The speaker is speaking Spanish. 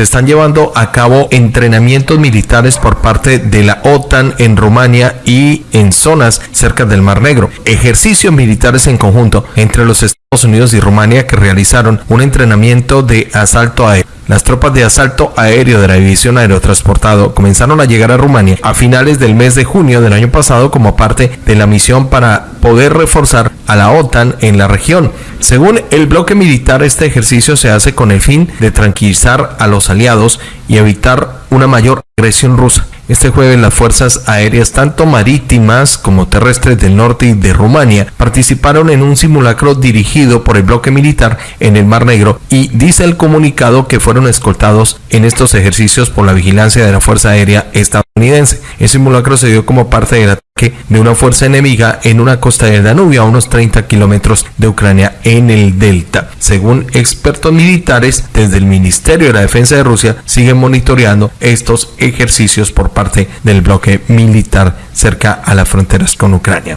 se están llevando a cabo entrenamientos militares por parte de la OTAN en Rumania y en zonas cerca del Mar Negro. Ejercicios militares en conjunto entre los Estados Unidos y Rumania que realizaron un entrenamiento de asalto aéreo las tropas de asalto aéreo de la División Aerotransportado comenzaron a llegar a Rumania a finales del mes de junio del año pasado como parte de la misión para poder reforzar a la OTAN en la región. Según el bloque militar, este ejercicio se hace con el fin de tranquilizar a los aliados y evitar una mayor agresión rusa. Este jueves las fuerzas aéreas tanto marítimas como terrestres del norte y de Rumania participaron en un simulacro dirigido por el bloque militar en el Mar Negro y dice el comunicado que fueron escoltados en estos ejercicios por la vigilancia de la Fuerza Aérea estadounidense. El simulacro se dio como parte del de una fuerza enemiga en una costa del Danubio a unos 30 kilómetros de Ucrania en el delta. Según expertos militares, desde el Ministerio de la Defensa de Rusia siguen monitoreando estos ejercicios por parte del bloque militar cerca a las fronteras con Ucrania.